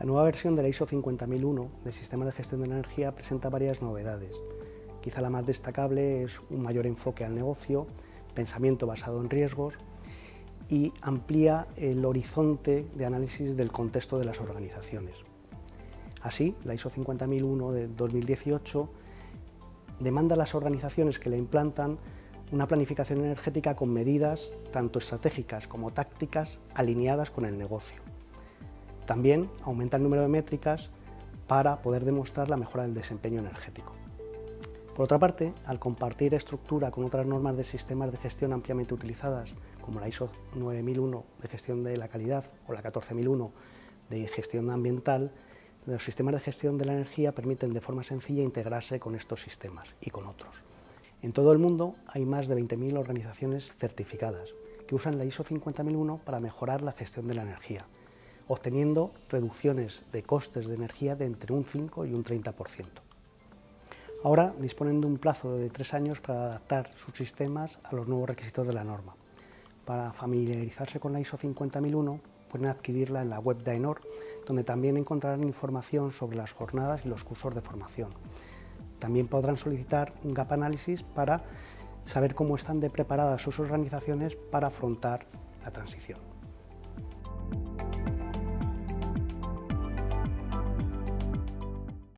La nueva versión de la ISO 50001 del Sistema de Gestión de la Energía presenta varias novedades. Quizá la más destacable es un mayor enfoque al negocio, pensamiento basado en riesgos y amplía el horizonte de análisis del contexto de las organizaciones. Así, la ISO 50001 de 2018 demanda a las organizaciones que la implantan una planificación energética con medidas tanto estratégicas como tácticas alineadas con el negocio. También aumenta el número de métricas para poder demostrar la mejora del desempeño energético. Por otra parte, al compartir estructura con otras normas de sistemas de gestión ampliamente utilizadas, como la ISO 9001 de gestión de la calidad o la 14001 de gestión ambiental, los sistemas de gestión de la energía permiten de forma sencilla integrarse con estos sistemas y con otros. En todo el mundo hay más de 20.000 organizaciones certificadas que usan la ISO 50001 para mejorar la gestión de la energía, obteniendo reducciones de costes de energía de entre un 5 y un 30%. Ahora disponen de un plazo de tres años para adaptar sus sistemas a los nuevos requisitos de la norma. Para familiarizarse con la ISO 50001 pueden adquirirla en la web de donde también encontrarán información sobre las jornadas y los cursos de formación. También podrán solicitar un gap análisis para saber cómo están de preparadas sus organizaciones para afrontar la transición.